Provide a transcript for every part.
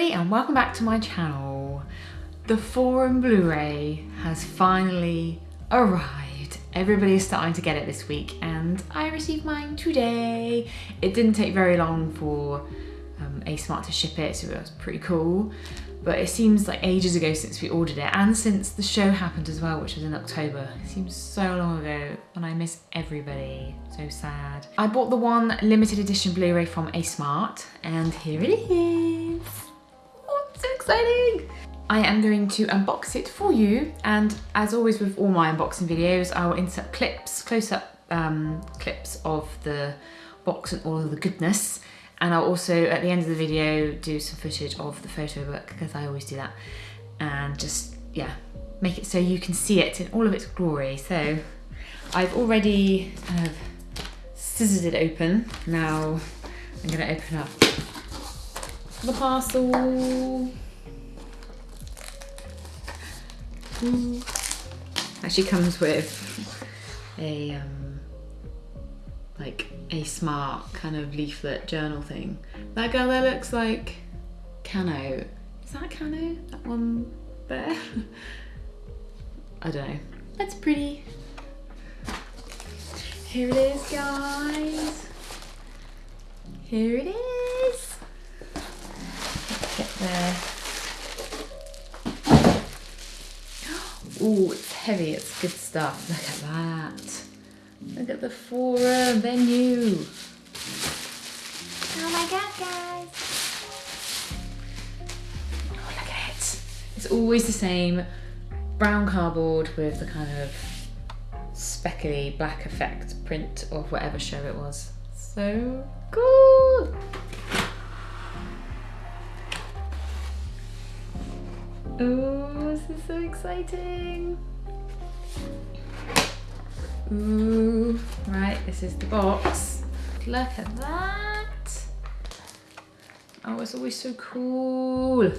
everybody and welcome back to my channel. The Forum Blu-ray has finally arrived. Everybody's starting to get it this week and I received mine today. It didn't take very long for um, A-Smart to ship it so it was pretty cool. But it seems like ages ago since we ordered it and since the show happened as well which was in October. It seems so long ago and I miss everybody. So sad. I bought the one limited edition Blu-ray from A-Smart and here it is. So exciting! I am going to unbox it for you and as always with all my unboxing videos I will insert clips, close-up um, clips of the box and all of the goodness. And I'll also at the end of the video do some footage of the photo book because I always do that. And just yeah make it so you can see it in all of its glory. So I've already kind of scissored it open. Now I'm going to open up the parcel Ooh. Actually comes with a um, like a smart kind of leaflet journal thing. That girl there looks like Cano. Is that Cano? That one there? I don't know. That's pretty. Here it is, guys. Here it is. There. Oh, it's heavy. It's good stuff. Look at that. Look at the forum venue. Oh my god, guys. Oh, look at it. It's always the same brown cardboard with the kind of speckly black effect print of whatever show it was. So cool. Oh, this is so exciting. Ooh, right, this is the box. Look at that. Oh, it's always so cool.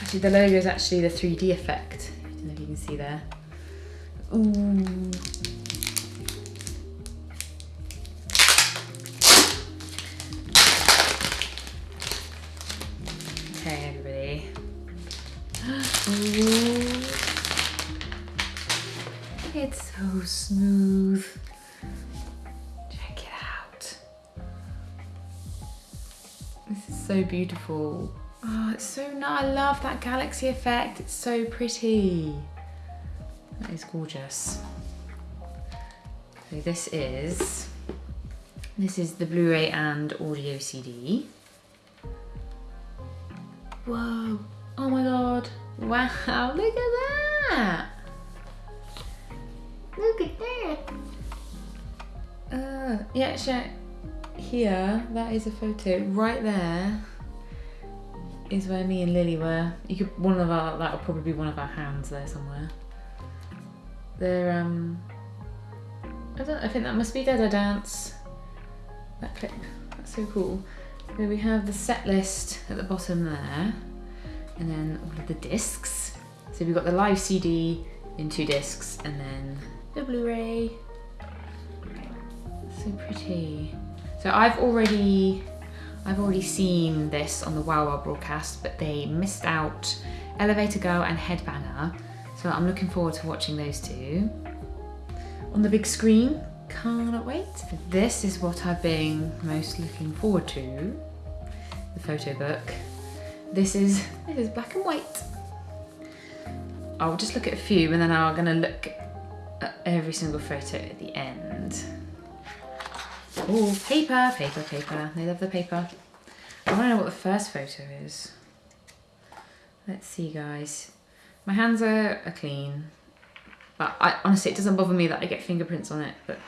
Actually, the logo is actually the 3D effect. I don't know if you can see there. Ooh. Okay, It's so smooth. Check it out. This is so beautiful. Oh, it's so nice. I love that galaxy effect. It's so pretty. That is gorgeous. So this is, this is the Blu-ray and audio CD. Whoa. Oh my God. Wow, look at that. Look at that. Uh, yeah, actually, here, that is a photo. Right there is where me and Lily were. You could, one of our, that'll probably be one of our hands there somewhere. They're, um, I don't, I think that must be Dada Dance. That clip, that's so cool. Then we have the set list at the bottom there, and then all of the discs. So we've got the live CD in two discs, and then the Blu-ray. So pretty. So I've already, I've already seen this on the WOWOW broadcast, but they missed out Elevator Girl and Headbanger. So I'm looking forward to watching those two on the big screen. Cannot wait. This is what I've been most looking forward to, the photo book. This is, this is black and white. I'll just look at a few and then I'm gonna look every single photo at the end. Oh, paper, paper, paper. They love the paper. I wanna know what the first photo is. Let's see guys. My hands are, are clean, but I, honestly it doesn't bother me that I get fingerprints on it, but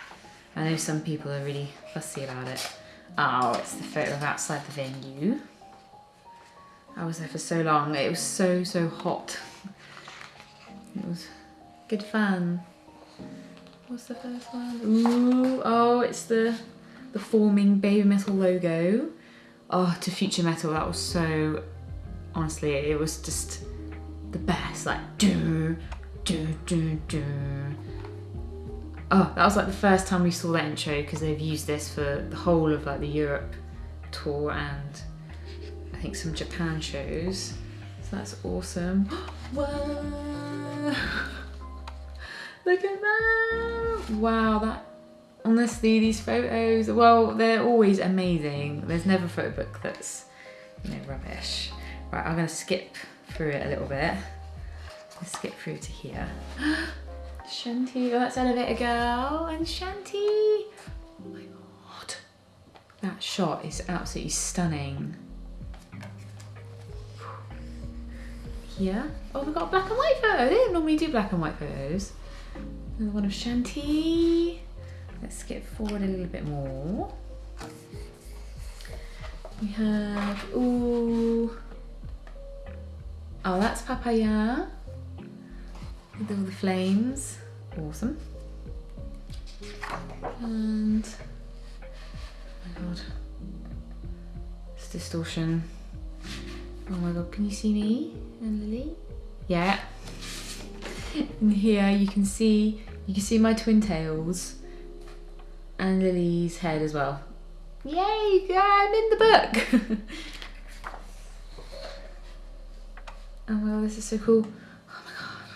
I know some people are really fussy about it. Oh, it's the photo of outside the venue. I was there for so long. It was so, so hot. It was good fun. What's the first one? Ooh, oh, it's the the forming baby metal logo. Oh, to Future Metal, that was so, honestly, it was just the best. Like, do, do, do, do. Oh, that was like the first time we saw that intro because they've used this for the whole of like the Europe tour and I think some Japan shows. So that's awesome. Whoa! Look at that! Wow, that honestly these photos well they're always amazing. There's never a photo book that's you know rubbish. Right, I'm gonna skip through it a little bit. Let's skip through to here. Shanti, oh that's Elevator Girl and Shanti. Oh my god. That shot is absolutely stunning. Here. Oh, we've got a black and white photo. They don't normally do black and white photos. Another one of Shanti. Let's skip forward a little bit more. We have, ooh. Oh, that's Papaya. With all the flames. Awesome. And, oh my god. It's distortion. Oh my god, can you see me and Lily? Yeah. And here you can see, you can see my twin tails and Lily's head as well. Yay, I'm in the book. oh my god, this is so cool. Oh my god.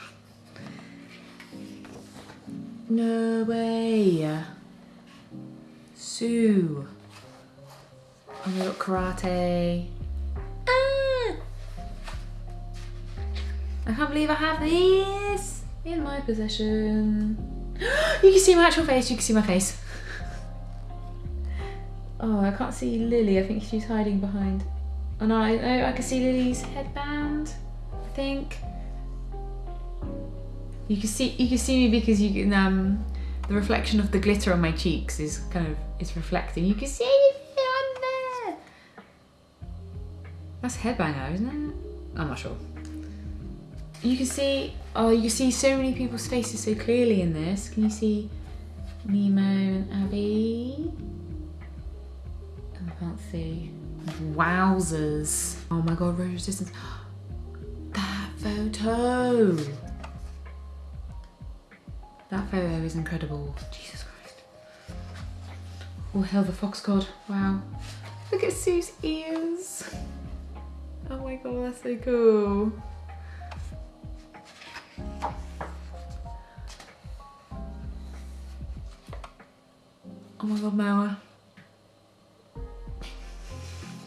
No way. Su. Oh my god, karate. Ah! I can't believe I have this in my possession. you can see my actual face, you can see my face. Oh, I can't see Lily. I think she's hiding behind. Oh no, I, oh, I can see Lily's headband. I think. You can see you can see me because you can um the reflection of the glitter on my cheeks is kind of is reflecting. You can see me on there. That's headbanger, isn't it? I'm not sure. You can see oh you see so many people's faces so clearly in this. Can you see Nemo and Abby? Oh, I can't see. Wowzers. Oh my god, Road of Resistance. That photo. That photo is incredible. Jesus Christ. Oh hell, the fox god. Wow. Look at Su's ears. Oh my god, that's so cool. My god, Moa.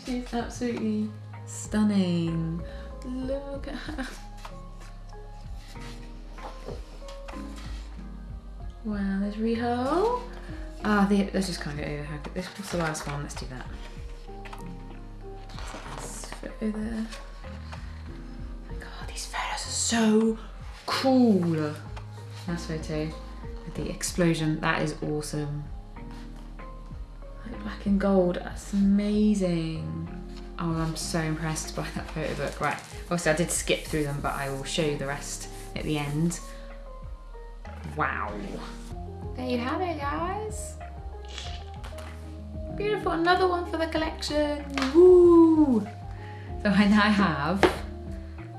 She's absolutely stunning. Look at her. Wow, there's Riho. Ah, the, let's just kind of go over her. This was the last one. Let's do that. Photo there. Oh my god, these photos are so cool. Last photo with the explosion. That is awesome black and gold. That's amazing. Oh, I'm so impressed by that photo book. Right, obviously I did skip through them, but I will show you the rest at the end. Wow. There you have it, guys. Beautiful, another one for the collection. Woo! So I now have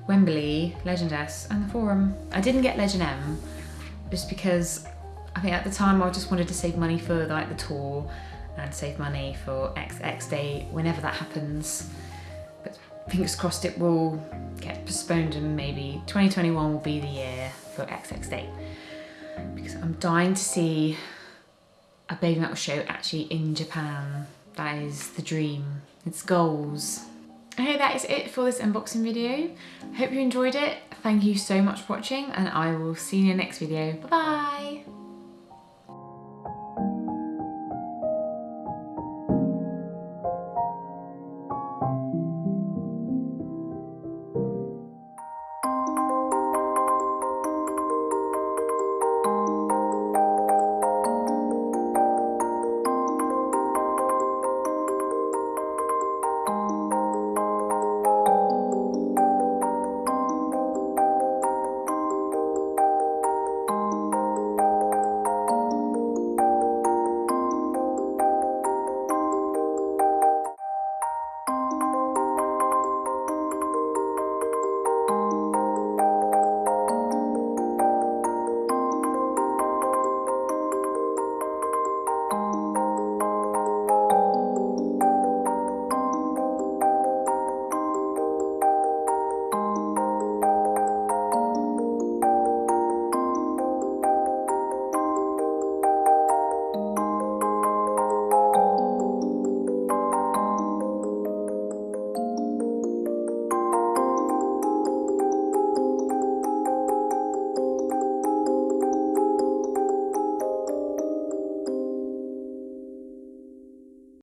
Wembley, Legend S, and the Forum. I didn't get Legend M just because I think at the time I just wanted to save money for like the tour and save money for XX day whenever that happens. But fingers crossed it will get postponed and maybe 2021 will be the year for XX day. Because I'm dying to see a Baby Metal show actually in Japan. That is the dream. It's goals. Okay, that is it for this unboxing video. Hope you enjoyed it. Thank you so much for watching and I will see you in the next video. Bye bye!